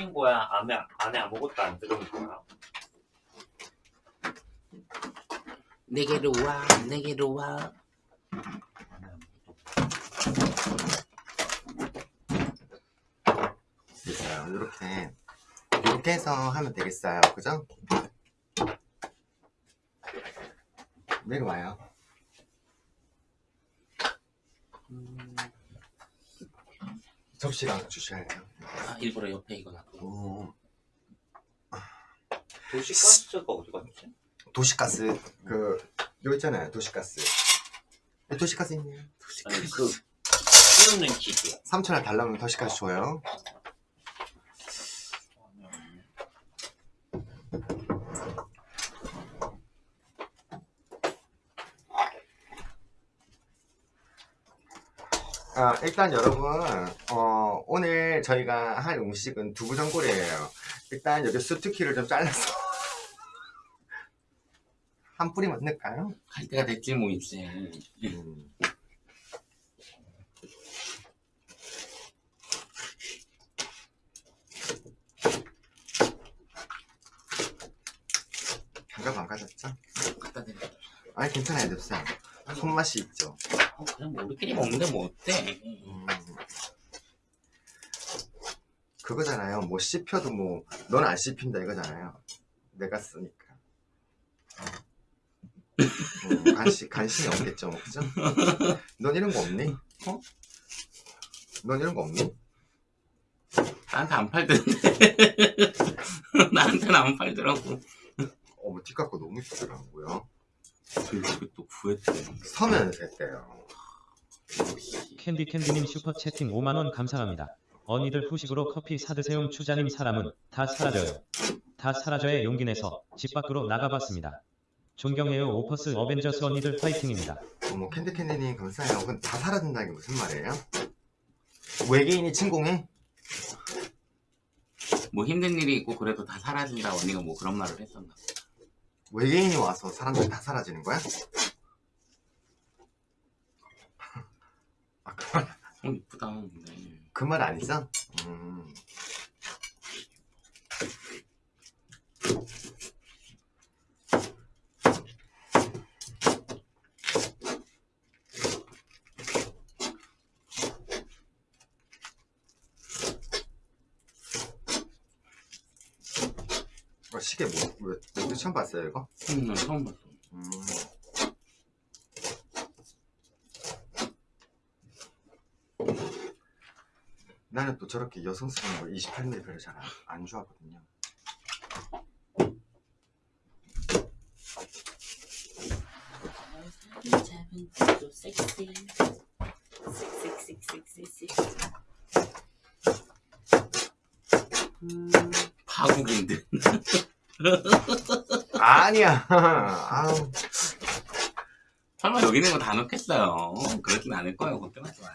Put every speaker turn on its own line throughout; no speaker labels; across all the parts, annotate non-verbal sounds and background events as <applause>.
끓인 거야? 안에, 안에 아무것도 안 들어온 거야?
내게로 와 내게로 와
됐어요. 이렇게 이렇게 해서 하면 되겠어요. 그죠? 내려와요.
음,
접시랑 주셔야 돼요.
아, 일부러 옆에 이거 놔두고
오,
도시가스가 어디 갔지?
도시가스 그 여기 있잖아요. 도시가스. 네, 도시가스 있네요.
아니 그 끼우는 기계
3천 원 달라면 도시가스 줘요. 아, 일단 여러분, 어, 오늘 저희가 할 음식은 두부전골이에요. 일단 여기 수트키를 좀 잘라서 <laughs> 한 뿌리만 넣을까요?
할 때가 됐지 뭐 이제
음. 장갑 안 가졌죠?
갖다 드려
아니 괜찮아요 냅쌤 손맛이 있죠
어, 그냥 뭐 우리끼리 먹는데 뭐 어때
음. 그거잖아요 뭐 씹혀도 뭐 넌 안 씹힌다 이거잖아요 내가 쓰니까 음, 관심, 관심이 없겠죠 뭐, 그죠? 넌 이런 거 없니? 어? 넌 이런 거 없니?
나한테 안 팔던데 <laughs> 나한테는 안 팔더라고
어머 티 깎고 너무 이쁘더라고요
그리고 또 구했대
서면 됐대요
캔디 캔디님 슈퍼 채팅 5만원 감사합니다. 언니들 후식으로 커피 사드세요 추자님 사람은 다 사라져요. 다 사라져의 용기 내서 집 밖으로 나가봤습니다. 존경해요 오퍼스 어벤져스 언니들 파이팅입니다.
어머 캔디캔디님 감사해요 근데 다 사라진다는 게 무슨 말이에요? 외계인이 침공해?
뭐 힘든 일이 있고 그래도 다 사라진다 언니가 뭐 그런 말을 했었나
외계인이 와서 사람들이 다 사라지는 거야? <laughs> 아, 그 말,
어 이쁘다 네.
그 말 아니죠? 음. 어, 시계 뭐, 왜, 왜 처음 봤어요, 이거?
음, 난 처음 봤어
음. 나는 또 저렇게 여성스러운 거 28mm 별로 잘 안 좋아하거든요.
파국인데
아니야. 아우.
설마 여기 있는 거 다 넣겠어요 그러진 않을 거예요 걱정하지 마요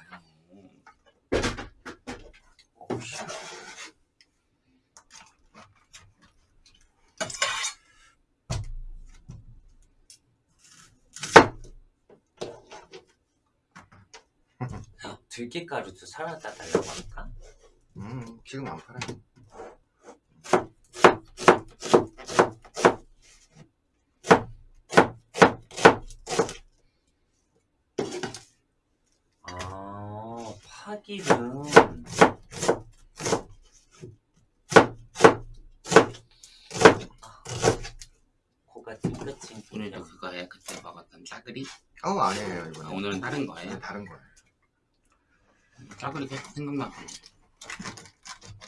들깨가루도 사라다 달라고 할까?
음, 지금 안 팔아요.
아 파기는 아, 코가 찡긋찡긋
오늘은 그거에 그때 먹었던 짜글이
어, 아니에요,
아,
이거는.
오늘은 다른
네,
거예요
다른 거예요.
짜글이 계속 생각나고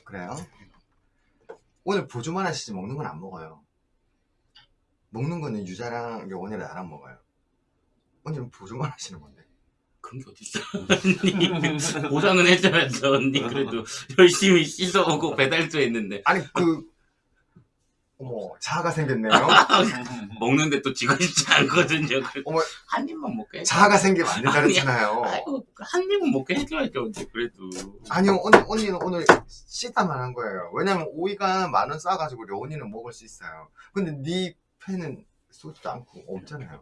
그래요? 오늘 보조만 하시지 먹는 건 안 먹어요. 먹는 거는 유자랑 원이랑 나랑 먹어요. 오늘은 보조만 하시는 건데.
그런 게 어딨어 언니 <laughs> 보상은 해줘야죠 언니 그래도 열심히 씻어오고 배달도 했는데
아니, 그, 어머, 자아가 생겼네요. <laughs>
먹는데 또 지고 싶지 않거든요
어머.
한 입만 먹게 해줘
자아가 생기면 안 된다 그랬잖아요.
아이고 한 입은 먹게 해줘야죠 언니 그래도
아니요, 언니, 언니는 오늘 씻다만 한 거예요. 왜냐면 오이가 만 원 싸가지고 려원이는 먹을 수 있어요. 근데 네 팬은 쏘지도 않고 없잖아요.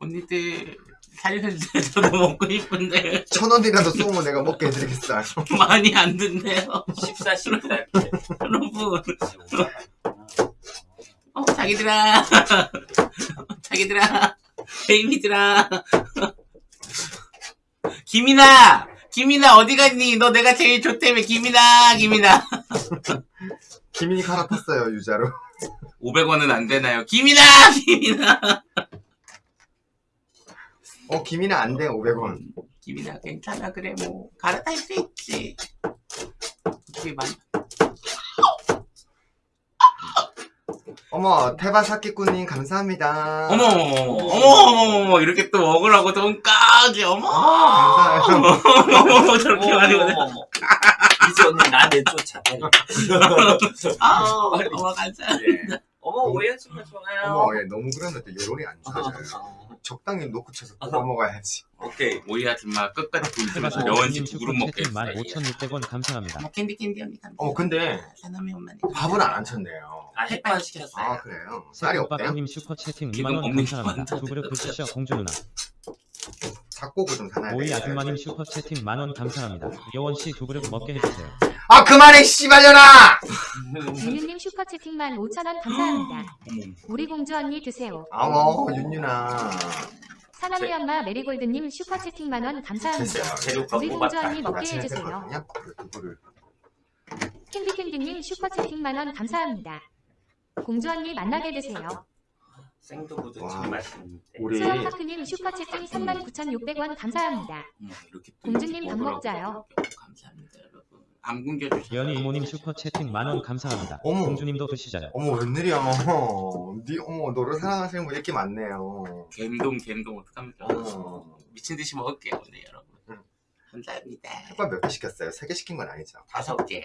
언니들 살려주세요. <laughs> 저도 먹고 싶은데
천 원이라도 쏘면 내가 먹게 해드리겠어요. <laughs>
많이 안 든대요.
14, 14 이렇게.
여러분, 어, 자기들아, <laughs> 자기들아, 베이비들아. <laughs> 김이나, 김이나 어디 갔니? 너 내가 제일 좋다며, 김이나, 김이나. <laughs>
기민이 갈아탔어요 유자로.
500원은 안 되나요? 김이나, 김이나.
어 기민이 안돼 500원.
김이나 괜찮아 그래 뭐 갈아탈 수 있지. 어떻게 많이
어머 테바사키꾸님 감사합니다.
어머 어머 어머 어머 이렇게 또 먹으라고 돈까지 어머
감사해요. <laughs>
어머 저렇게 많이
어머. 이제 언니 나 내 쫓아.
아우 <laughs>
빨리.
어머 감사
예. 어머 오해하시면 좋아요.
어머 얘 너무 또 여론이 안 좋아져요.
어,
적당히 놓고 쳐서 뽑아 먹어야지.
오케이.
오이 아줌마 끝까지
테바사키님
여원씨 두 그릇 했어요
15,600원 감사합니다.
뭐 캔디 캔디 언니 감사
어 근데
사남이 엄마니
밥은 안 쳤네요.
아 햇반 시켰어요.
아 그래요? 쌀이 없대요?
새콤빠빠님 슈퍼 채팅
지금
2만원
없는
감사합니다. 게두 그릇 드시죠 공주 누나.
잡곡을 좀 사놔야
오이. 아줌마님 슈퍼 채팅 만원 감사합니다. 여원 씨 두 그릇 먹게 해주세요.
아 그만해 씨발려나!
유유님 슈퍼채팅만 5,000원 감사합니다. <gasps> 우리 공주 언니 드세요.
아머 윤윤아.
사남이 엄마 메리골드님 슈퍼채팅 만원 감사합니다. 우리 공주
뽑았다.
언니 먹게 해주세요. 캔디캔디님 슈퍼채팅 만원 감사합니다. 공주 언니 만나게 되세요.
생두부도
와.
참 맛있는데.
우리
수영파크님 슈퍼채팅 39,600원 감사합니다.
또
공주님 밥 먹자요.
감사합니다 안 굶겨주셔서
연희 이모님 슈퍼 채팅 만원 감사합니다.
어머.
공주님도 드시자요.
어머 웬일이야. 니 어머 너를 사랑하시는 분 이렇게 많네요.
갬동 갬동 어떡합니까
어머.
미친 듯이 먹을게요 오늘 여러분
응.
감사합니다
햇반 몇개 시켰어요? 세 개 시킨 건 아니죠?
다섯 개야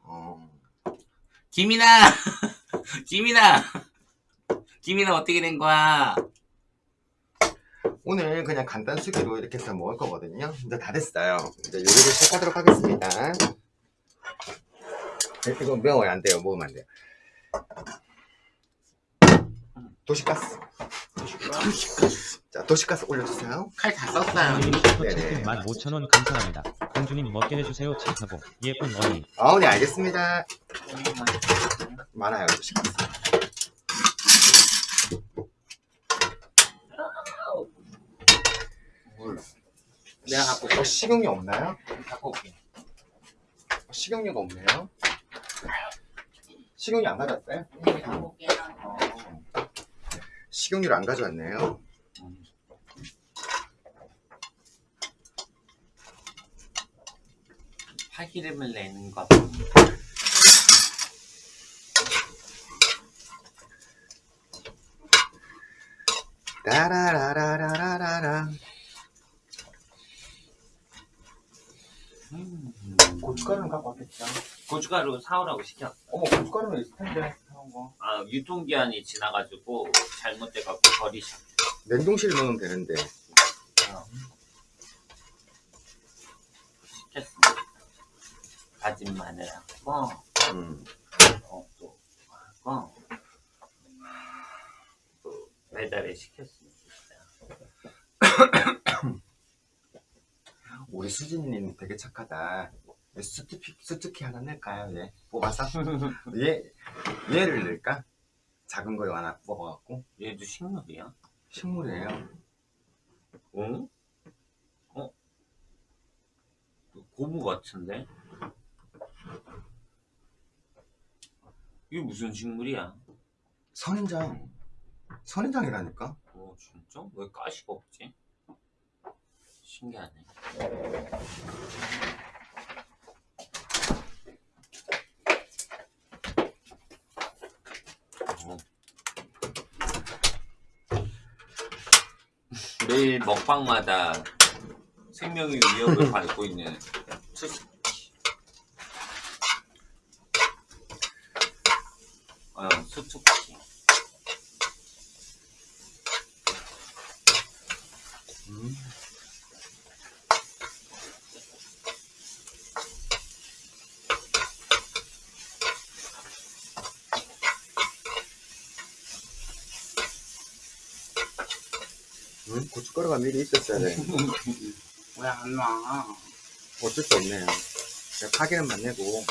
어.
김이나 <laughs> 김이나 김이나 어떻게 된 거야
오늘 그냥 간단 수기로 이렇게 해서 먹을 거거든요. 이제 다 됐어요. 이제 요리를 시작하도록 하겠습니다. 이거 매워야 안 돼요. 먹으면 안 돼요. 도시가스. 자, 도시가스 올려주세요.
칼 다 썼어요
언니님
네네.
슈퍼채팅 15,000원 감사합니다. 공주님 먹게 해주세요 착하고 예쁜 언니.
아, 네, 알겠습니다. 많아요, 도시가스. 물.
내가 갖고
어, 식용유 없나요?
갖고 올게.
어, 식용유가 없네요. 식용유 안 가져왔어요?
어.
식용유를 안 가져왔네요.
파기름을 내는 것.
따라라라라라라. 고춧가루는 갖고 왔겠죠?
고춧가루 사오라고 시켰어.
어머, 고춧가루는 있을 텐데. 사온 거.
아 유통기한이 지나가지고 잘못돼갖고 버리셔.
냉동실 넣으면 되는데.
시켰습니다. 다진 마늘하고
음.
어, 또 하고 또 배달에 시켰습니다. <coughs>
우리 수진님 되게 착하다. 스투피, 스투키 하나 낼까요? 얘 뽑아서? 얘, 얘를 낼까? 작은 거 하나 뽑아갖고.
얘도 식물이야?
식물이에요.
어? 어? 고무 같은데? 이게 무슨 식물이야?
선인장. 선인장이라니까?
어 진짜? 왜 가시가 없지? 신기하네. 매일 먹방마다 생명의 위협을 <laughs> 받고 있는 수수키. 어, 수수키.
음. 응? 고춧가루가 미리 있었어야 돼.
왜 안 와?
어쩔 수 없네요. 제가 파기름만 내고.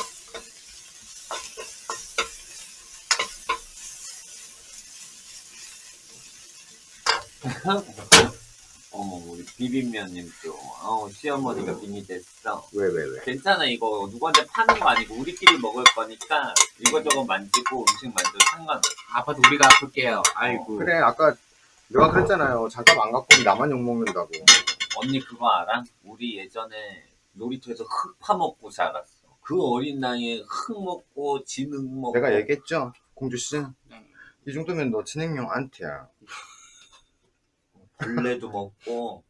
어머 우리 비빔면님도 어 시어머니가 빙이 됐어.
왜, 왜, 왜?
괜찮아 이거 누구한테 파는 거 아니고 우리끼리 먹을 거니까 이것저것 만지고 음식 만져도 상관없어.
아파도 우리가 아플게요. 아이고.
그래, 아까 내가 그랬잖아요. 잠깐 안 갖고 오면 나만 욕먹는다고.
언니 그거 알아? 우리 예전에 놀이터에서 흙 파먹고 자랐어. 그 어린 나이에 흙 먹고 진흙 먹고
내가 얘기했죠? 공주씨.
네.
이 정도면 너 진행용 안티야.
벌레도 먹고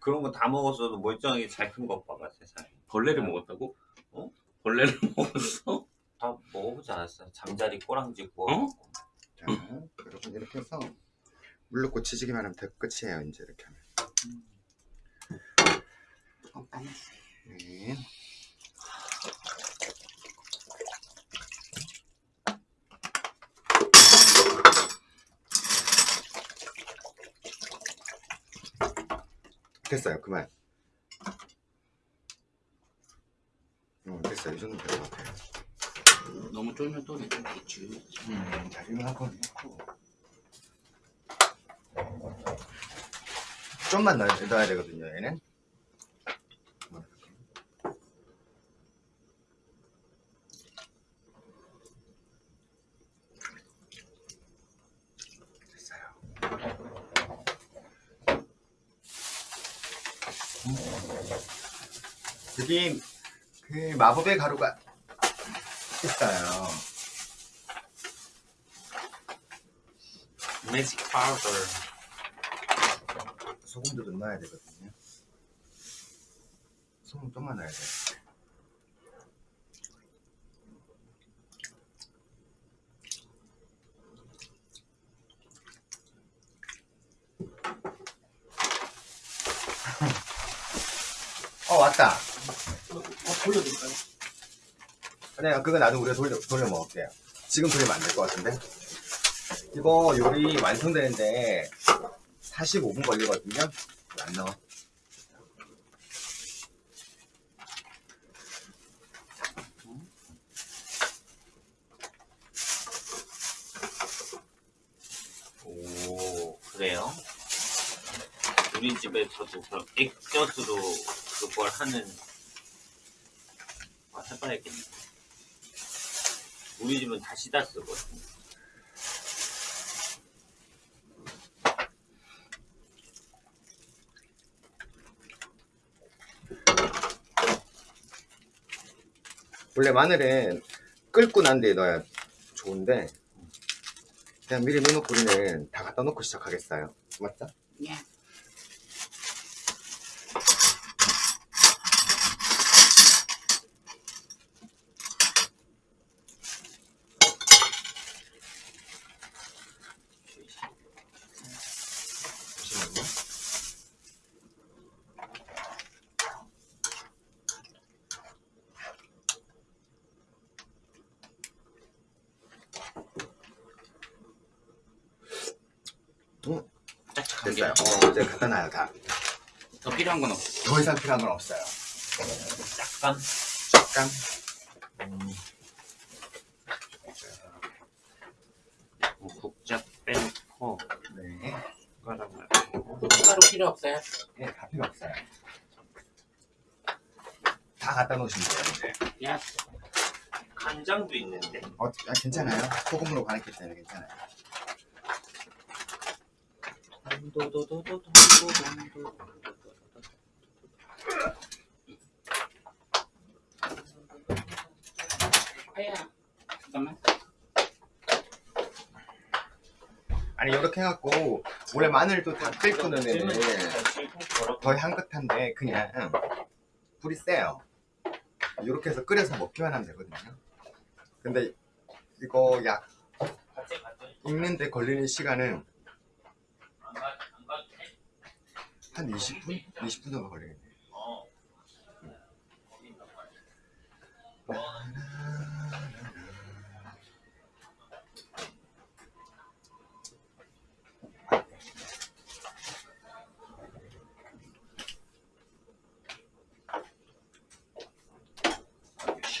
그런 거 다 먹었어도 멀쩡하게 잘 큰 것 봐봐 세상에.
벌레를 먹었다고?
어?
벌레를 <laughs> 먹었어?
다 먹어보지 않았어? 잠자리 꼬랑지 구워
어?
자, 여러분 이렇게 해서 물 넣고 치즈기만 하면 다 끝이에요. 이제 이렇게 하면. 네. 됐어요. 그만. 어, 됐어요. 이 정도면 될것 같아요.
너무 쫄면 또 되겠지.
음, 자리만 한번 넣고. 좀만 넣어야, 되거든요, 얘는. 여기 그 마법의 가루가 있어요.
매직 파우더.
소금도 좀 넣어야 되거든요. 소금 좀만 넣어야 돼. 어 왔다.
어, 돌려드릴까요?
그냥 그거 나도 우리가 돌려 돌려 먹을게요. 지금 돌리면 안 될 것 같은데. 이거 요리 완성되는데 45분 걸리거든요. 안 넣어.
오 그래요? 우리 집에서도 그럼 액젓으로 그걸 하는 아, 해봐야겠네. 우리 집은 다시다 쓰거든.
원래 마늘은 끓고 난 뒤에 넣어야 좋은데 그냥 미리 넣어놓고 우리는 다 갖다 놓고 시작하겠어요. 맞죠?
예.
잠시만요. 음,
짝짝한 게.
됐어요. 놔요 다.
더 필요한 건 없어.
더 이상 필요한 건 없어요.
약간
약간
뭐 국자 빼놓고
네,
숟가락 말
따로 필요 없어요.
네, 다 필요 없어요. 다 갖다 놓으시면 돼요. 이제.
예.
간장도 있는데
어, 아, 괜찮아요. 소금으로 간했기 때문에 괜찮아요.
아야. 잠깐만.
아니 이렇게 해갖고 원래 마늘도 다 끓고 넣으면 더 향긋한데 그냥 불이 세요. 이렇게 해서 끓여서 먹기만 하면 되거든요. 근데 이거 약 익는데 걸리는 시간은? 한 20분? 20분 정도 걸리겠네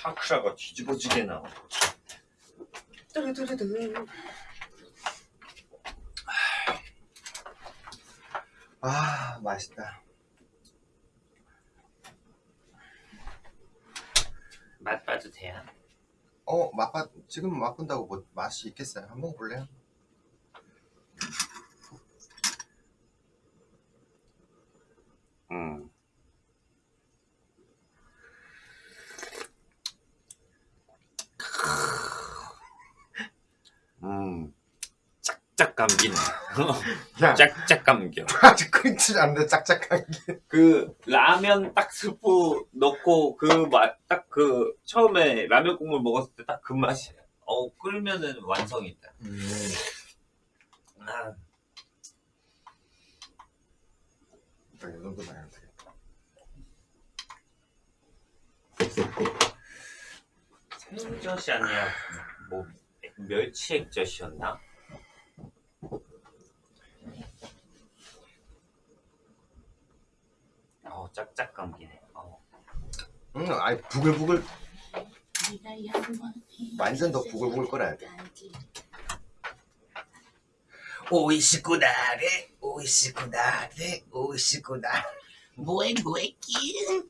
샤크라가 뒤집어지게 나와. 뚜루뚜루뚜.
아 맛있다.
맛 봐도 돼요?
어 맛봐 지금 맛본다고 뭐 맛이 있겠어요? 한번 먹어볼래요?
음. 음. 짝짝 감기네. <laughs>
야
짝짝 감겨.
아직 끊지 않는데 짝짝한 게.
그 라면 딱 스프 넣고 그 맛 딱 그 처음에 라면 국물 먹었을 때 딱 그 맛이야. 어 끓면은 완성이다.
음.
아,
이 정도만 해도 되겠다.
생젓이 아니라 뭐 멸치 액젓이었나? 어 짝짝 감기네. 어.
음, 아니 부글부글 완전 더 부글부글 끓여야 돼.
おいしくなれ, おいしくなれ, おいしくな. 萌え, 萌え, キュン.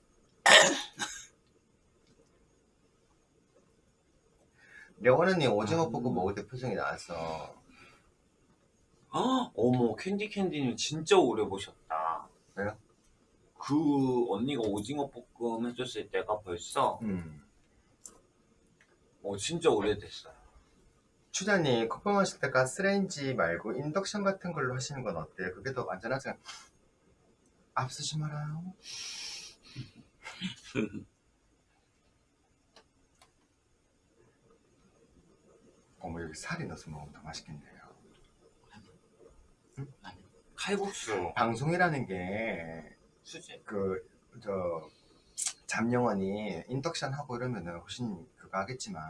려원 언니 오징어 볶음 먹을 때 표정이 나왔어.
헉, 어머 캔디 캔디는 진짜 오래 보셨다.
왜요?
그 언니가 오징어 볶음 해줬을 때가 벌써
음.
어 진짜 오래됐어요.
추자님 커피 마실 때 가스레인지 말고 인덕션 같은 걸로 하시는 건 어때요? 그게 더 안전하지 않... 앞서지 말아요. <laughs> 어머 여기 살이 넣어서 먹으면 더 맛있겠네요.
칼국수
방송이라는 게
수제.
그저 잠영원이 인덕션 하고 이러면은 훨씬 그거 하겠지만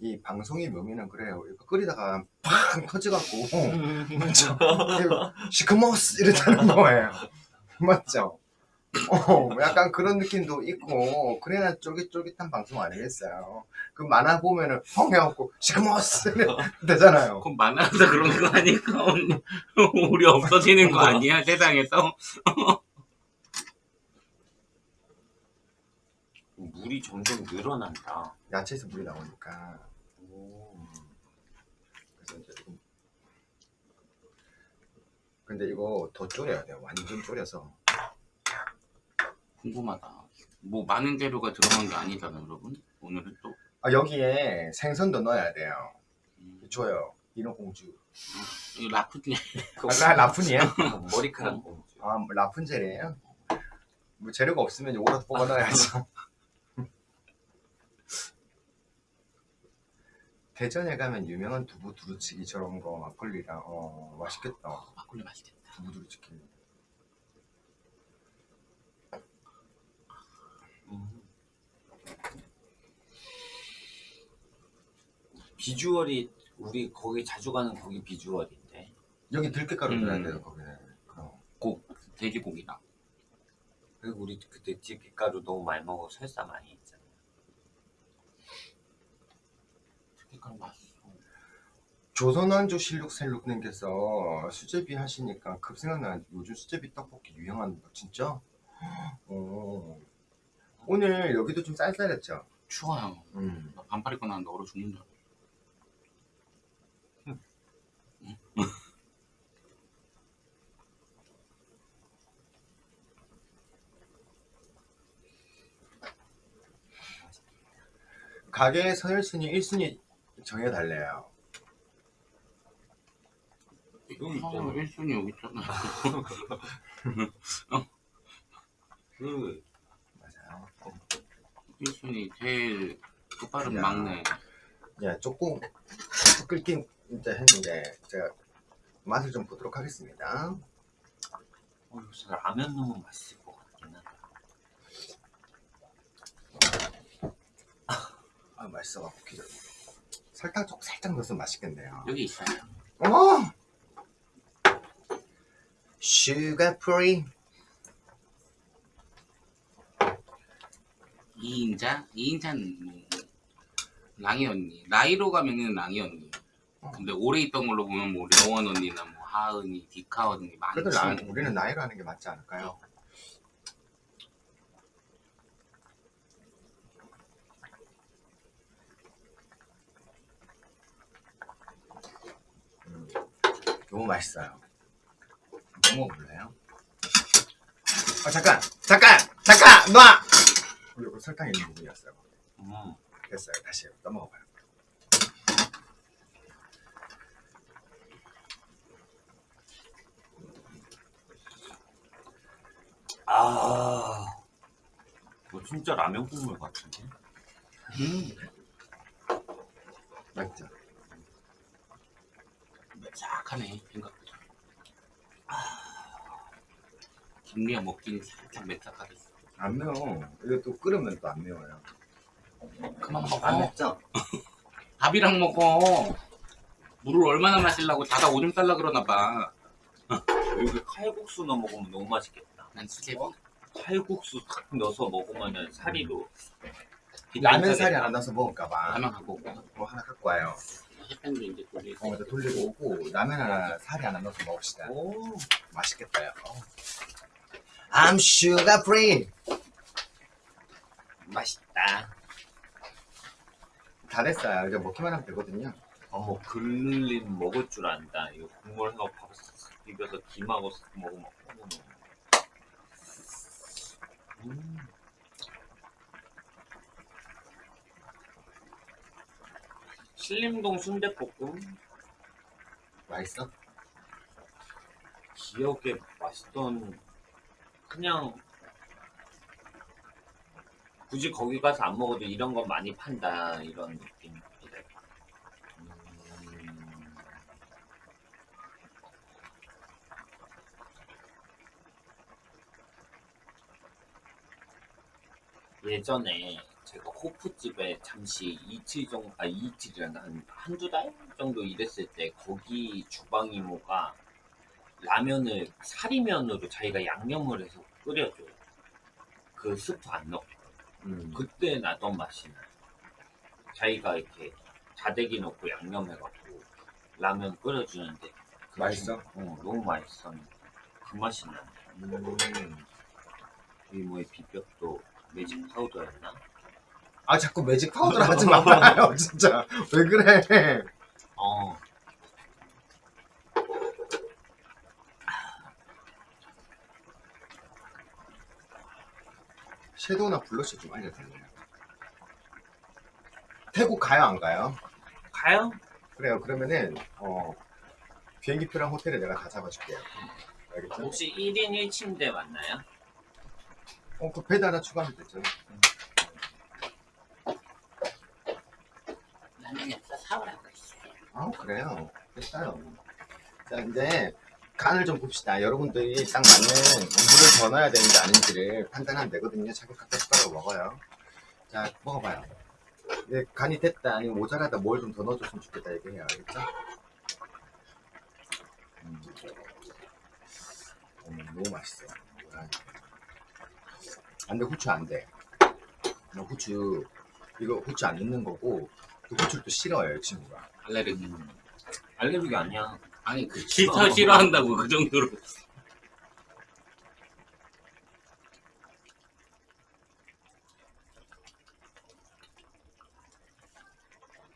이 방송의 묘미는 그래요. 이거 끓이다가 팡 터져갖고 맞죠? 시커머스 이랬다는 <laughs> 거예요. 맞죠? 어, 약간 그런 느낌도 있고 그래야 쫄깃쫄깃한 방송 아니겠어요? 그 만화 보면은 펑 해갖고 시커머스 되잖아요.
그럼 만화에서 그런 거 아닐까? <laughs> 우리 없어지는 거 아니야, 세상에서? <laughs>
물이 점점 늘어난다.
야채에서 물이 나오니까
오.
그래서 이제 좀 근데 이거 더 졸여야 돼요. 완전 졸여서
궁금하다. 뭐 많은 재료가 들어간 게 아니잖아, 여러분. 오늘은 또.
아, 여기에 생선도 넣어야 돼요.
음,
줘요. 인어 공주.
이 라프니.
아, 라, 라푼이에요? <laughs>
머리카락 공주.
아, 뭐 라푼 젤이에요? 뭐 재료가 없으면 요거라도 뽑아 넣어야죠. <laughs> 대전에 가면 유명한 두부 두루치기 저런 거 막걸리랑 어 맛있겠다.
막걸리 맛있겠다.
두부 두루치기.
음. 비주얼이 우리 거기 자주 가는 거기 비주얼인데.
여기 들깨가루
음.
넣어야 돼요 거기는. 어.
고, 돼지고기랑.
그리고 우리 그때 들깨가루 너무 많이 먹어 설사 많이 했잖아.
색깔 맛있어.
조선왕조 실룩셀룩님께서 수제비 하시니까 급 생각나는 요즘 수제비 떡볶이 유행하는 거 진짜? 어. 오늘 여기도 좀 쌀쌀했죠?
추워요.
음.
나 반팔 입고 나는데 얼어 죽는 줄 알았어.
가게 서열순위 1순위 정해달래요.
이거
아,
있잖아.
1순위 여기 있잖아. <laughs>
그
맞아요.
1순위 제일
야.
막내.
야, 조금 끓긴 이제 했는데 제가 맛을 좀 보도록 하겠습니다.
어, 요새 라면 넣으면 맛있을 것 같긴 하다.
아, 맛있어갖고 기절. 설탕 좀 살짝 넣으면 맛있겠네요.
여기 있어요.
어! sugar free.
이 이인자? 이인자는 뭐 랑이 언니. 나이로 가면은 랑이 언니. 근데 오래 있던 걸로 보면 뭐 려원 언니나 뭐 하은이, 디카 언니 많지.
그래도 나, 우리는 나이로 하는 게 맞지 않을까요? 너무 맛있어요. 뭐 먹어볼래요? 아 잠깐! 잠깐! 잠깐! 놔! 이거 설탕 있는 부분이었어요.
음.
됐어요. 다시 떠먹어봐요.
아, 이거 진짜 라면 국물 같은데?
음,
맛있죠?
매싹하네 생각보다. 아, 김미아 먹기는 살짝 매싹하겠어.
안 매워. 이거 또 끓으면 또 안 매워요.
그만
안
먹어.
맵죠? <laughs>
밥이랑 먹어. 물을 얼마나 마시려고 자다 오줌 쌀라 그러나 봐.
여기 칼국수 넣어 먹으면 너무 맛있겠다.
난 수제비.
칼국수 탁 넣어서 먹으면 살이 도
라면 살이 안 나서 먹을까봐.
라면 갖고 오고.
뭐 하나 갖고 와요.
햇반도 이제 돌리고.
어, 이제 돌리고 오고 라면 하나 살이 하나 넣어서 먹읍시다.
오,
맛있겠다. 요 I'm sugar free.
맛있다.
다 됐어요. 이제 먹기만 하면 되거든요.
어머, 글린 먹을 줄 안다. 이거 국물 하고 밥싹 비벼서 김하고 싹 먹으면. 음. 신림동 순대볶음
맛있어?
기억에 맛있던 그냥 굳이 거기 가서 안 먹어도 이런 건 많이 판다 이런 느낌이래. 음, 예전에 제가 호프집에 잠시 이틀 정도, 아 이틀이란다 한 한두 달 정도 일했을 때 거기 주방 이모가 라면을 사리면으로 자기가 양념을 해서 끓여줘요. 그 스프 안 넣고.
음.
그때 나던 맛이 나요. 자기가 이렇게 자대기 넣고 양념해갖고 라면 끓여주는데 그
맛있어?
어, 너무 맛있어. 그 맛이 나요.
음.
이모의 비법도 매직 파우더였나?
아 자꾸 매직 파우더를 하지 말아요. <laughs> 진짜 왜 그래?
어.
섀도우나 블러셔 좀 알려드릴래요. 태국 가요 안 가요?
가요?
그래요. 그러면은 어, 비행기표랑 호텔을 내가 다 잡아줄게요. 알겠죠?
혹시 1인 1침대 맞나요?
어, 그 베드 하나 추가하면 되죠.
라면이 없어 사오라고 했어.
아 그래요. 됐어요. 자 이제 간을 좀 봅시다. 여러분들이 딱 맞는 물을 더 넣어야 되는지 아닌지를 판단하면 되거든요. 자기 각자 숟가락으로 먹어요. 자 먹어봐요. 이게 간이 됐다 아니면 모자라다 뭘 좀 더 넣어줬으면 좋겠다 얘기해요. 알겠죠? 음. 음, 너무 맛있어. 아, 안 돼, 후추 안 돼. 나 후추, 이거 후추 안 넣는 거고, 그 후추를 또 싫어해요, 이 친구가.
알레르기.
음. 알레르기 아니야.
아니 그 싫어 싫어한다고 그 정도로.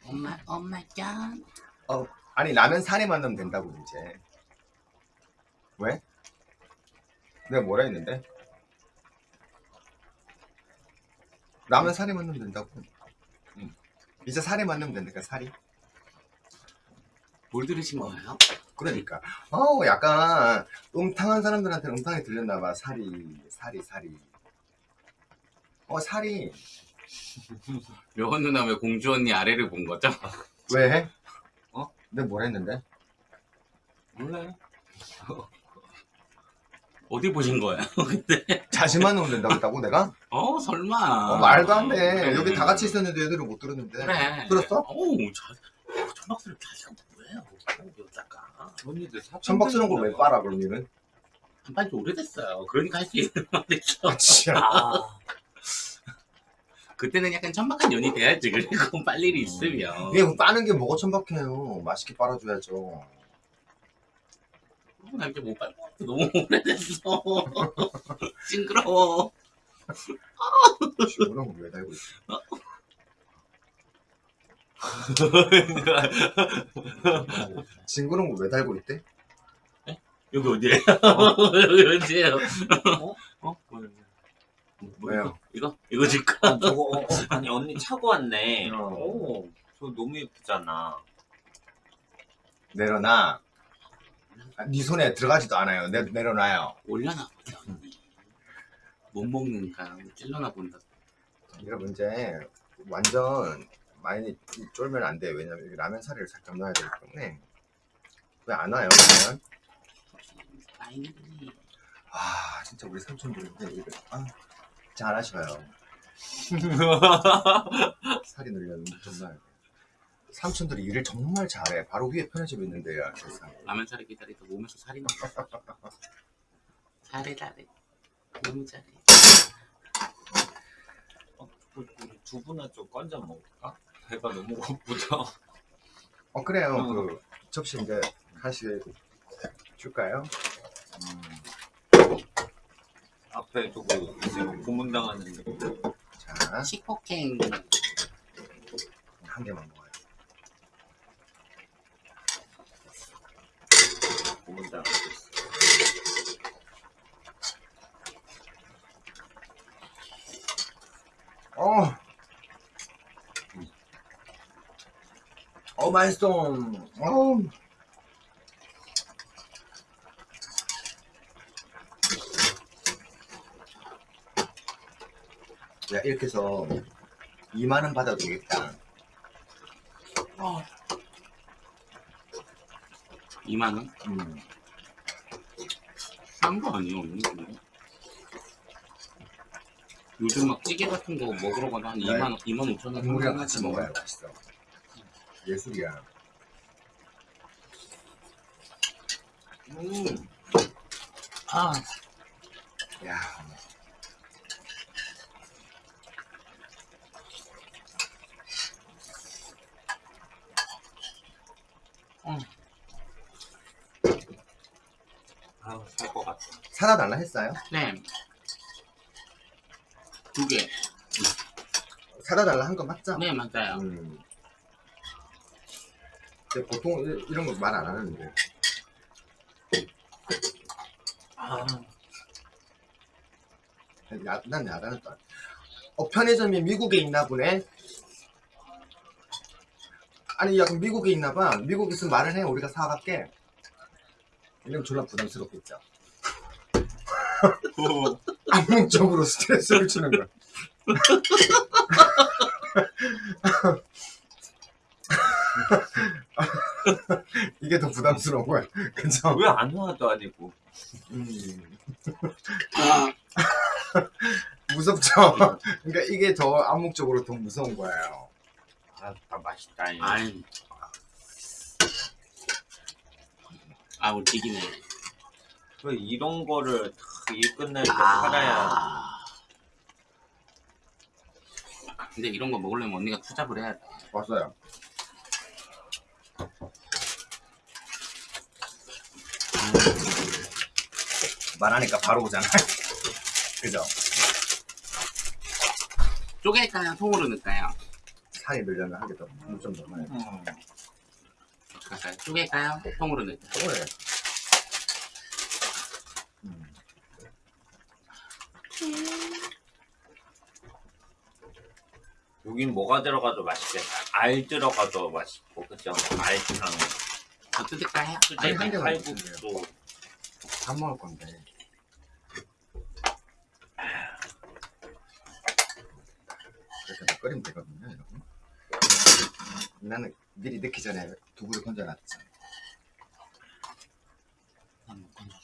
엄마 엄마 짠.
아니 라면 살에만 넣으면 된다고 이제 왜? 내가 뭐라 했는데? 라면 살에만 넣으면 된다고 응. 이제 살에만 넣으면 된다니까 살이
뭘 들으신 거예요?
그러니까 어 약간 음탕한 사람들한테 음탕이 들렸나 봐 살이 살이 살이 어 살이
려원 누나 왜 공주 언니 아래를 본 거죠?
왜 해? <laughs>
어?
내가 뭐라 했는데?
몰라요.
어디 보신 거예요? 근데 <laughs>
자신만 된다고 했다고 내가?
어 설마.
어, 말도 안 돼.
그래.
여기 다 같이 있었는데 애들은 못 들었는데.
그래.
들었어?
어우 자, 천박스럽 자식 어, 여자가.
언니들 사촌
천박스러운 걸왜 빨아, 그럼 니는?
한판지 오래됐어요. 그러니까 할 수 있는 말이죠.
아, 진짜.
아,
그때는 약간 천박한 년이 돼야지 그리고 빨 일이 있으면
뭐 빠는 게 뭐가 천박해요. 맛있게 빨아줘야죠.
나 이제 못 빨고 왔어. 너무 오래됐어 <laughs> 징그러워
시원한 거왜 달고 있어? 징그러운 거 왜 달고 있대?
여기 어디에요? <laughs> 여기 어디에요? 어? 어? 뭐야, 뭐야.
왜요?
이거? 이거 줄까?
아, 저거 어, 어, 아니 언니 차고 왔네.
어.
오, 저 너무 예쁘잖아.
내려놔. 아, 네 손에 들어가지도 않아요. 내, 내려놔요.
올려놔 보자 언니 못 먹는가 찔러나 본다
여러분 이제 완전 많이 쫄면 안 돼. 왜냐면 여기 라면 사리를 살짝 넣어야 되기 때문에 왜 안 와요? 그러면?
아이
아 진짜 우리 삼촌들인데 이거 아, 잘하셔요. <laughs> 살이 늘려는 정말 삼촌들이 일을 정말 잘해. 바로 위에 편의점 있는데요. 세상.
라면 사리 기다리다 몸에서 살이 나 잘해 잘해 너무 잘해
어, 우리 두부나 좀 건져 먹을까? 배가 너무 고프죠.
어 그래요.
어.
그 접시 이제 하나씩 줄까요?
음. 앞에 두고 이제 고문당하는
자,
식폭행
한 개만 먹어요.
고문당하고 있어.
어. 어 맛있어. 어. 야 이렇게 해서 2만 원 받아도 되겠다.
2만 원?
음.
싼거 아니에요 언니? 요즘 막 찌개 같은 거 먹으러 가도 한
네.
2만 원, 2만 5천 원
국물이랑 같이 먹어야 맛있어. 예술이야.
음,
아
야.
아, 살것 같아.
사다 달라 했어요?
네. 두 개.
사다 달라 한 거 맞죠?
네, 맞아요.
음. 근데 보통 이- 이런 거 말 안 하는데.
아,
야, 난 야단을 또. 안- 어, 편의점이 미국에 있나 보네? 아니, 야, 그럼 미국에 있나 봐. 미국에 있으면 말을 해. 우리가 사갈게. 이러면 졸라 부담스럽겠죠. <laughs> 암묵적으로 스트레스를 주는 거야. <laughs> <laughs> 이게 더 부담스러운 거야. <laughs> 그죠?
왜안 와도 아니고.
음.
아, <laughs>
무섭죠? 그러니까 이게 더 암묵적으로 더 무서운 거예요.
아, 아 맛있다.
아이. 아, 우리 튀기네.
왜 이런 거를 일 끝날 때 팔아야
아. 근데 이런 거 먹으려면 언니가 투잡을 해야 돼.
왔어요. 말하니까 바로 오잖아. <laughs> 그죠?
쪼갤까요? 통으로 넣을까요?
살이 늘려면 한 개더 좀더 넣어요.
음.
어떡할까요? 쪼갤까요? 통으로 넣을까요?
그래. 음.
여긴 뭐가 들어가도 맛있겠다. 알 들어가도 맛있고, 그죠? 알탕,
더 뜯을까요?
아니, 한 개만
칼국수.
밥 먹을 건데. 이렇게 다 끓이면 되거든요, 여러분. 나는 미리 넣기 전에 두부를 건져놨지.
한번 건져.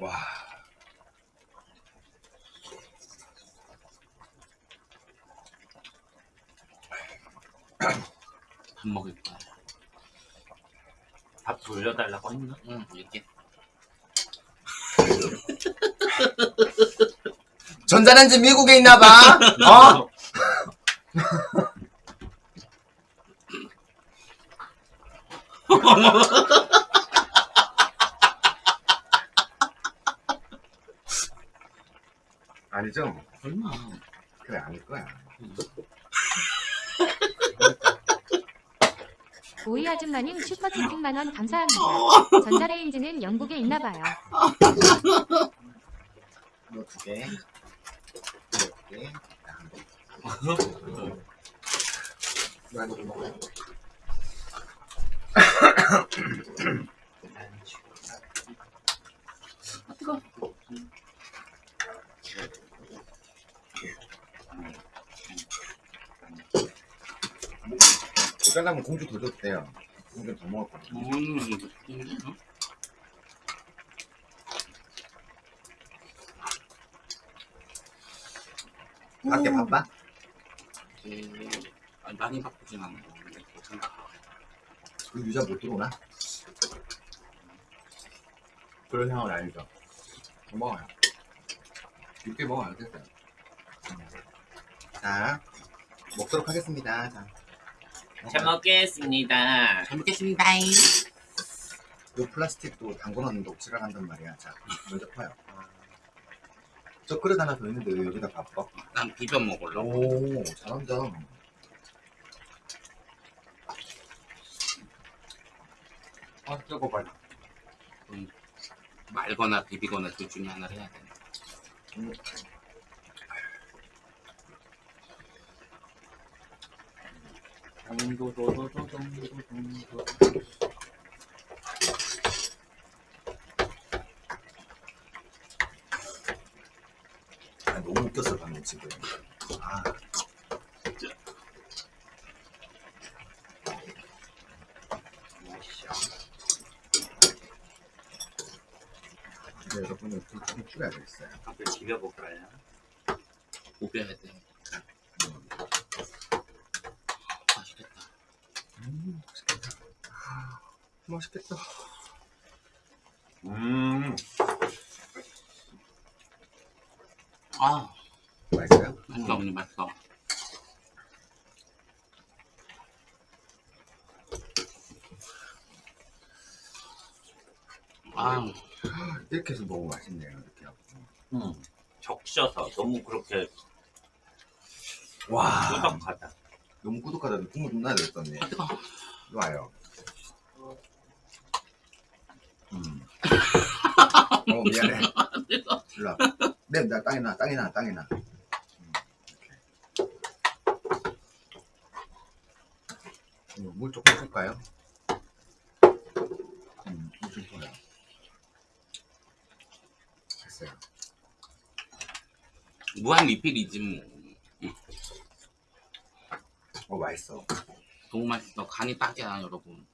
와.
밥 먹을 거야.
밥 돌려달라고 했나?
응, 이렇게. <laughs>
전자레인지 미국에 있나봐. <laughs> 어? <laughs> 아니죠?
얼마?
그래 아닐 거야.
오이 아줌마님 슈퍼채팅 만원 감사합니다. 전자레인지는 영국에 있나봐요.
이거 두 개. 이렇게. 나 이거 좀 잘라면 공주 더 돼요. 공주 더 먹을 거야.
음,
밖에 바빠?
음, 아니, 많이 바쁘진 않고 괜찮아.
그 유자 못 들어오나? 그런 상황은 아니죠. 더 먹어요. 육개 먹어요. 됐어요. 자, 먹도록 하겠습니다. 자,
잘 먹겠습니다.
잘 먹겠습니다.
요 플라스틱도 담궈놓는 녹지를 한단 말이야. 자, 먼저 퍼요. 저 그릇 하나 더 있는데 왜 여기다 바빠?
난 비벼 먹으려고.
오, 잘한다. 아, 저거 봐요.
말거나 비비거나 둘 중에 하나를 해야 돼.
음. 아, 너무 웃겼어 방금 지금. 아. 근데 여러분은 불좀 줄여야겠어요.
앞에 비벼볼까요?
비벼야 돼. 맛있겠다.
음, 맛있겠다. 아, 맛있겠다.
음,
아,
맛있어요?
맛있어, 언니 맛있어. 아,
이렇게 해서 먹으면 맛있네요. 이렇게 하고.
음. 적셔서 너무 그렇게
와,
꾸덕하다.
너무 꾸덕하다. 국물 좀 나야 되겠던데.
아, 뜨거.
좋아요. 어, 미안해. 일로 와. 네, 나 땅에 나, 땅에 나, 땅에 나. 음. 음, 물 조금 줄까요? 음, 물좀 줘요. 됐어요.
무한 리필이지 뭐.
어, 맛있어.
너무 맛있어. 간이 딱이야, 여러분.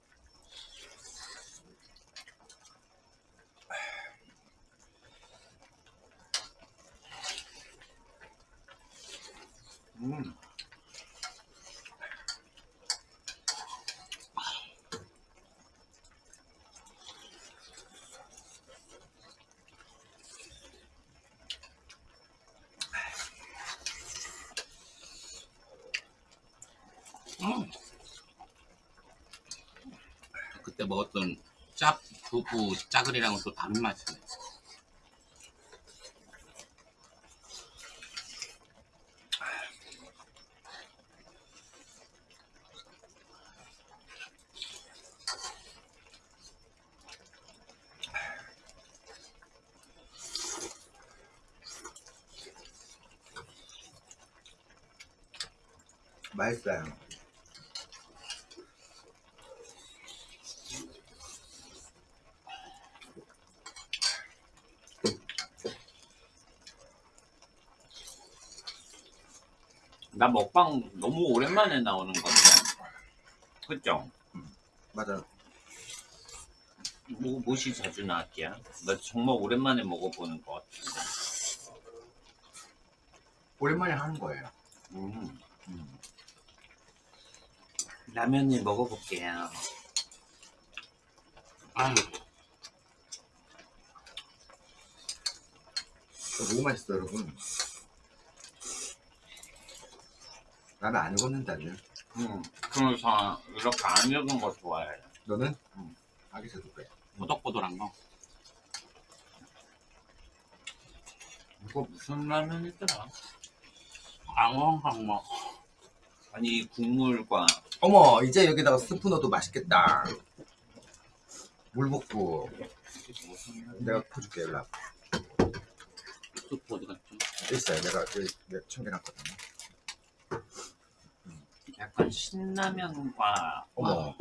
음.
음. 그때 먹었던 짭 두부 짜글이랑은 또 다른 맛이네.
맛있어요.
나 먹방 너무 오랜만에 나오는 건데. 그죠?
맞아.
뭐, 무엇이 자주 나왔기야? 나 정말 오랜만에 먹어보는 것 같은데.
오랜만에 하는 거예요.
라면이 먹어볼게요.
아
너무 맛있어 여러분. 나는 안 익었는다며
응 그럼 저 이렇게 안 익은 거 좋아해
너는?
응.
아기 새도 빼
꼬덕꼬덕한 거.
이거 무슨 라면이더라?
앙엉항먹
아니 국물과
어머, 이제 여기다가 스프 넣어도 맛있겠다. 물 붓고
이게 무슨 라면?
내가 퍼줄게, 와.
스프 어디 갔죠?
있어요. 내가 여기 챙겨놨거든요.
약간 신라면과
어머,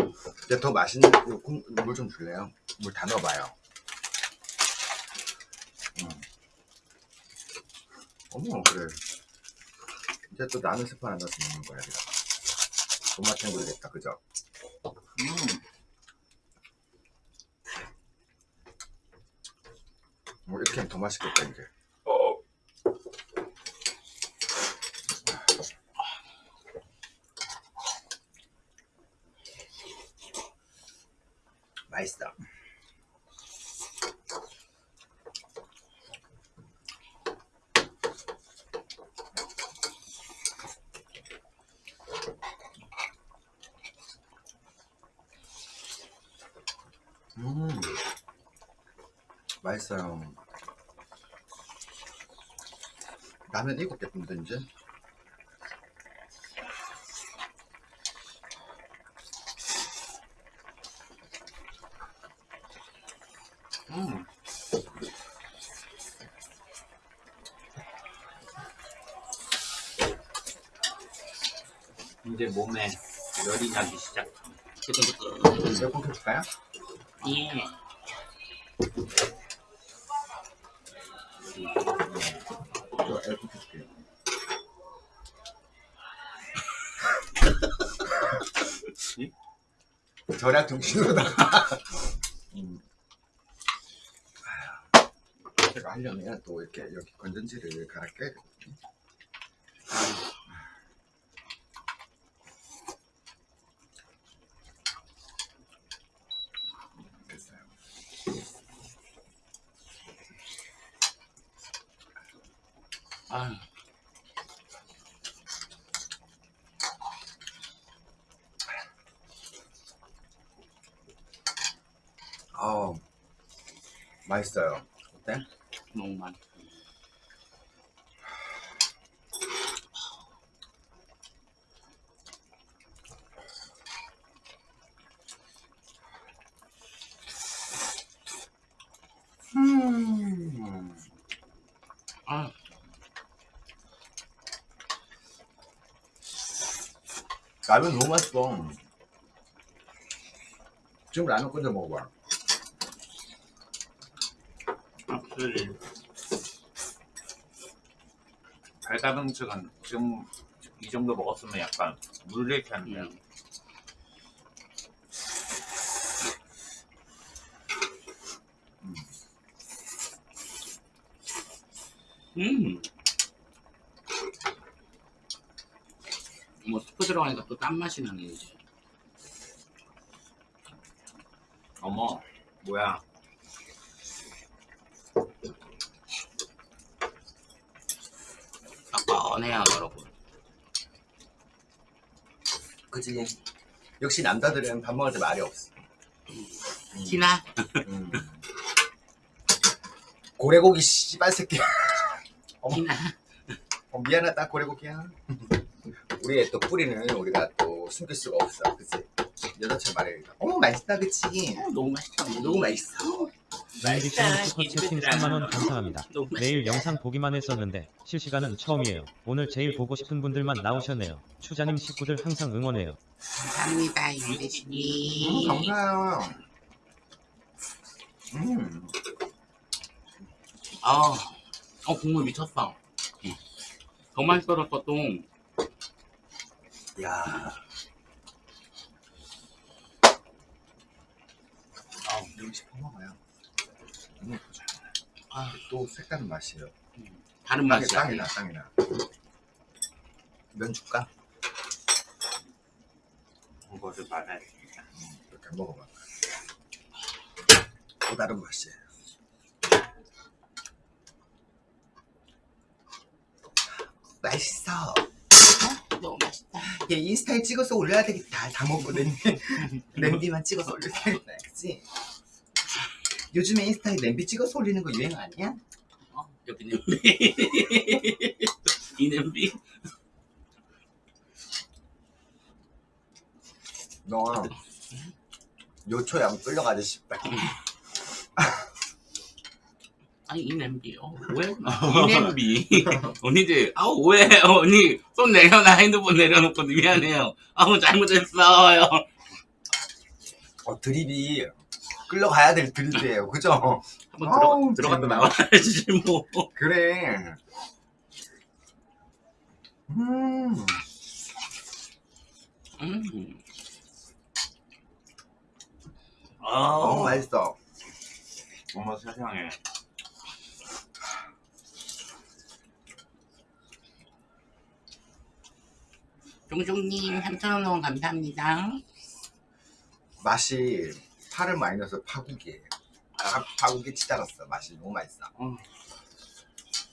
이제 더 맛있는 물 좀 줄래요? 물 다 넣어봐요. 음. 어머, 그래. 이제 또 나는 스프 하나 넣어서 먹는 거야, 여기다가. 돈맛 챙겨야겠다, 그죠?
음,
뭐 이렇게 하면 더 맛있겠다, 이제. 맛있어. 음, 맛있어요. 라면 일곱 개 뿜다 이제.
음. 이제 몸에 열이 나기 시작.
에어컨 켜줄까요?
예.
절약 정신으로다가 음. 제가 하려면 또 이렇게 여기 건전지를 갈아 껴야 되거든요. 됐어요.
아유.
아 맛있어요. 어때?
너무 많이.
음.
아,
라면 너무 맛있어. 지금 라면 끓여 먹어봐.
확실히 달달음식은 지금 이 정도 먹었으면 약간 물리게 한데요.
음. 음. 뭐 스프 들어가니까 또 딴 맛이 나네 이제.
어머, 뭐야?
뻔뻔해요 여러분.
그치? 역시 남자들은 밥 먹을 때 말이 없어.
티나?
음. 고래고기 씨발 새끼야. 어머.
티나?
어, 미안하다 고래고기야. 우리의 또 뿌리는 우리가 또 숨길 수가 없어. 그치? 여자처럼 말해야겠다. 어머 맛있다 그치?
어, 너무 맛있다.
너무 맛있어.
나이디씨님 슈퍼채팅 3만원 감사합니다.
너무 맛있다.
매일 영상 보기만 했었는데 실시간은 처음이에요. 오늘 제일 보고 싶은 분들만 나오셨네요. 추자님 식구들 항상 응원해요.
감사합니다
음,
유대신이.
감사해요. 음.
아, 어 국물 미쳤어. 응. 많이 썰었어 또.
야. 아, 이거 싶어 먹어요. 너무 예쁘죠?
아,
또 색다른 맛이에요.
다른 맛이야.
땅이나, 땅이나. 면 줄까?
이거를 말해.
이렇게 먹어봐. 또 다른 맛이에요. 맛있어.
너무 맛있다.
얘 인스타에 찍어서 올려야 되겠다. 다 먹고 냄비, 냄비만 <laughs> 찍어서 올려야 되겠다. 그치? 요즘에 인스타에 냄비 찍어서 올리는 거 유행 아니야?
어? 여기 냄비 <laughs> 이 냄비
너 요초에 한번 끌려가지 씨발. <laughs>
아니 이 냄비요 왜? <laughs> 이 냄비 <laughs> 언니들 아우 왜 언니 손 내려놔 핸드폰 내려놓고 미안해요 아우 잘못했어요
어, 드립이 끌려가야 될 드립이에요. 그죠?
한번
아우,
들어, 들어갔다
정말.
나와야지 뭐
그래. 음.
음.
너무
아
맛있어.
어머 세상에 종종님 3,000원 감사합니다
맛이 파를 많이 넣어서 파국이에요. 파, 파국이 치달았어. 맛이 너무 맛있어.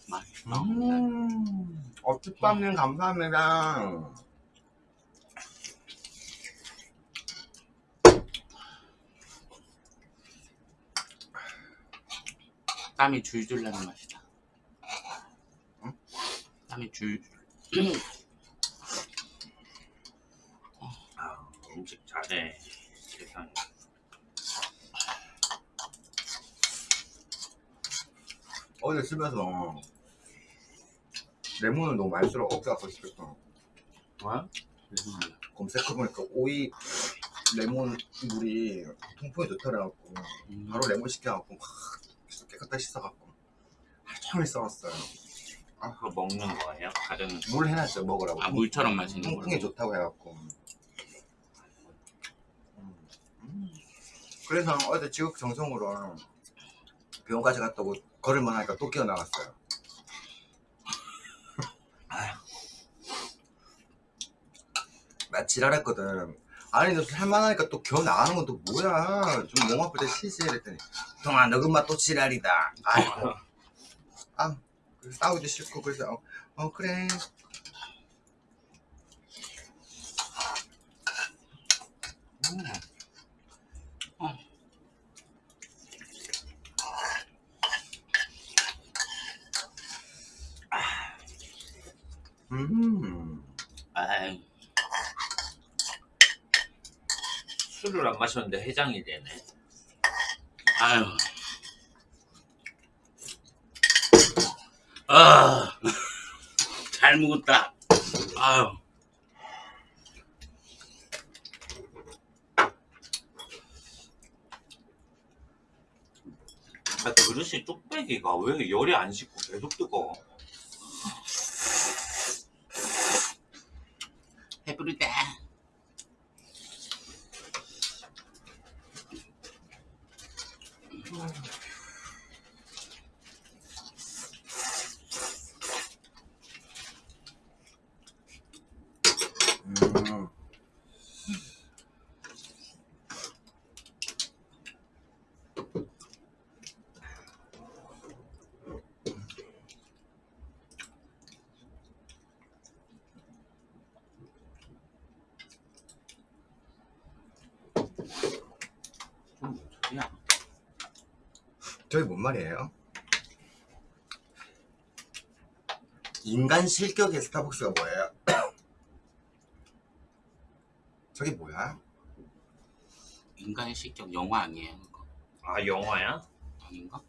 맛있어
음. 어쭈빵님 감사합니다.
땀이 줄줄 나는 맛이다
응?
땀이 줄줄 <clears throat>
음식 잘해. 세상에.
어제 집에서 레몬을 너무 많이 썰어 억자고 싶었어.
뭐야?
검색해보니까 오이 레몬 물이 통풍에 좋더라고.
음.
바로 레몬 시켜갖고 막 깨끗하게 씻어갖고 하루 종일 썰었어요.
그거 먹는 거예요? 다른
물 해놨죠 먹으라고.
아 물처럼 마시는
통풍에
걸로
좋다고 해갖고. 음. 음. 그래서 어제 지극정성으로 병원까지 갔다 오고 걸을만 하니까 또 끼어나갔어요. 나 지랄했거든. 아니 너 살만하니까 또 겨우 나가는 건 또 뭐야. 좀 몸 아플 때 쉬지 이랬더니 동아 너 금마 또 지랄이다. 아이고. 아 싸우기 싫고 그래서 어, 어 그래 음.
아이
술을 안 마셨는데 해장이 되네.
아유 아, <laughs> 잘 먹었다. 아유,
아, 그릇이 뚝배기가 왜 열이 안 식고 계속 뜨거워?
배부르다.
음.
좀 소리야?
저게 뭔 말이에요? 인간 실격의 스타벅스가 뭐예요? <coughs> 저게 뭐야?
인간의 식격 영화 아니에요? 그거?
아, 영화야?
아닌가?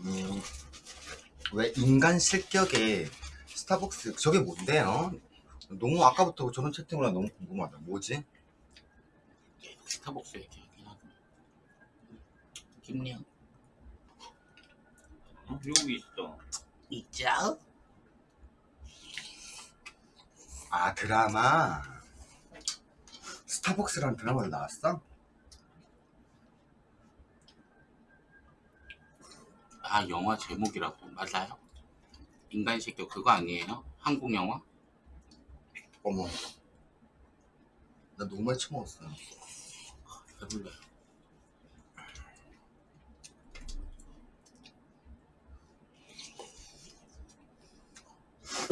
음, 왜 인간 실격의 스타벅스 저게 뭔데요? 너무 아까부터 저런 채팅을 너무 궁금하다. 뭐지?
스타벅스 하고. 김리영
어? 여기 있어.
있죠?
아 드라마 스타벅스라는 드라마도 나왔어?
아 영화 제목이라고 맞아요? 인간 식격 그거 아니에요? 한국 영화?
어머 나 너무 많이 처먹었어
배불러요.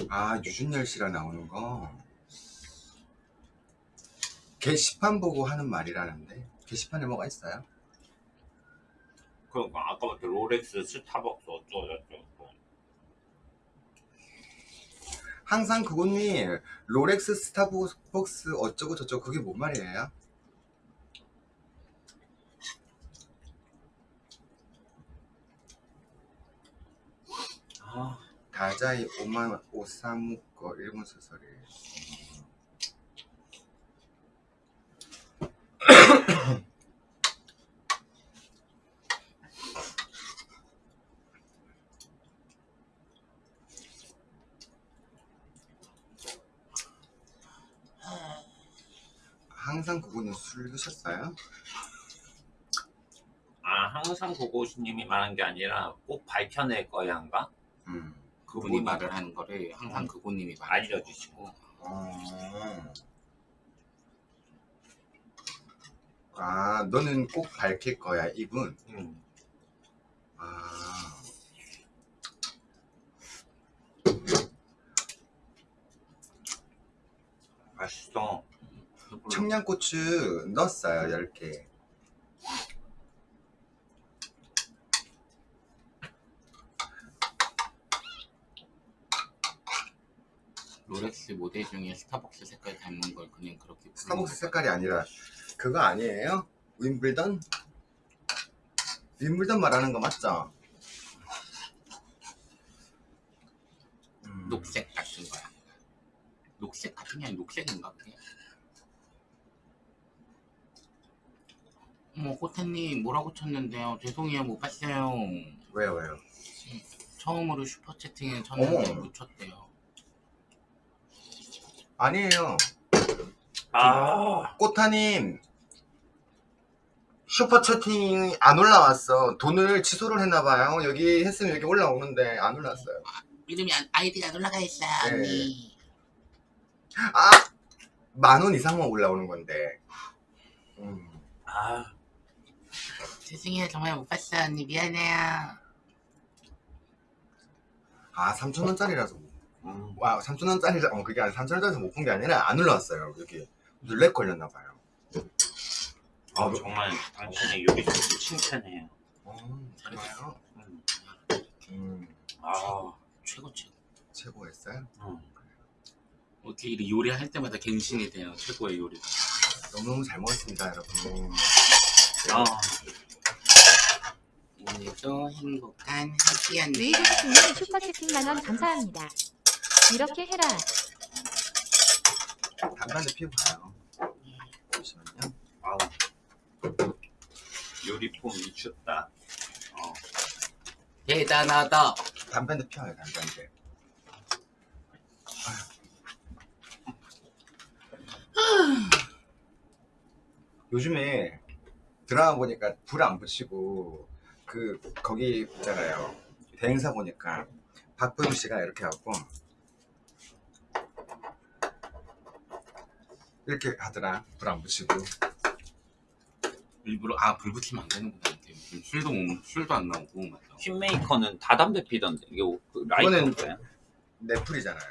아 유준열 씨랑 나오는 거 게시판 보고 하는 말이라는데 게시판에 뭐가 있어요?
그러니까 아까부터 롤렉스, 스타벅스 어쩌고 저쩌고.
항상 그분이 롤렉스 스타벅스 어쩌고 저쩌고 그게 뭔 말이에요?
아,
다자이 오만 오사무 거 일본 소설이에요. <coughs> 항상 그분은 술 드셨어요?
아 항상 고고수님이 말한 게 아니라 꼭 밝혀낼 거야인가?
음.
그분이 말을 하는 거를 항상 그분님이 말
알려주시고.
어. 아, 너는 꼭 밝힐 거야, 이분.
음.
아.
맛있어.
청양고추 넣었어요, 10개.
롤렉스 모델 중에 스타벅스 색깔 닮은 걸 그냥 그렇게
스타벅스
거
색깔이 아니라, 그거 아니에요? 윈블던? 윈블던 말하는 거 맞죠? 음.
녹색 같은 거야. 녹색 같은 게 아니라 녹색인가 그게? 어머 호태님 뭐라고 쳤는데요? 죄송해요 못 봤어요.
왜요, 왜요?
처음으로 슈퍼 채팅에 쳤는데. 못 쳤대요.
아니에요.
아,
꽃타님 슈퍼 채팅이 안 올라왔어. 돈을 취소를 했나봐요. 여기 했으면 여기 올라오는데 안 올라왔어요.
이름이 안, 아이디가 안 올라가 있어
네.
언니.
아! 만 원 이상만 올라오는 건데. 음.
아,
죄송해요 정말 못 봤어 언니 미안해요.
아, 3천원짜리라서.
음.
와, 3천원짜리, 어, 그게 아니라 3천원짜리에서 못 본 게 아니라 안 올라왔어요. 여기. 눌렉 걸렸나 봐요.
아 정말 당신의 요리 솜씨 칭찬해요.
어, 그래요?
음.
음,
아,
최고 최고.
최고였어요?
음.
어떻게 이렇게 요리할 때마다 갱신이 돼요 최고의 요리.
너무너무 잘 먹었습니다, 여러분.
아,
오늘도 행복한 해피한
루이드스님 슈퍼채팅 만원 감사합니다. 이렇게 해라.
담배 한대 피우고 가요. 잠시만요.
아우. 요리폼 미쳤다. 어.
대단하다.
담배 한대 피워요, 담배 한 대. 요즘에 드라마 보니까 불 안 붙이고 그 거기 있잖아요 대행사 보니까 박보영 씨가 이렇게 하고 이렇게 하더라 불 안 붙이고
일부러 아 불 붙이면 안 되는구나. 술도 못, 술도 안 나오고 맞다.
퀸메이커는 다 담배 피던데 이게 그 라이터인가요?
넷플이잖아요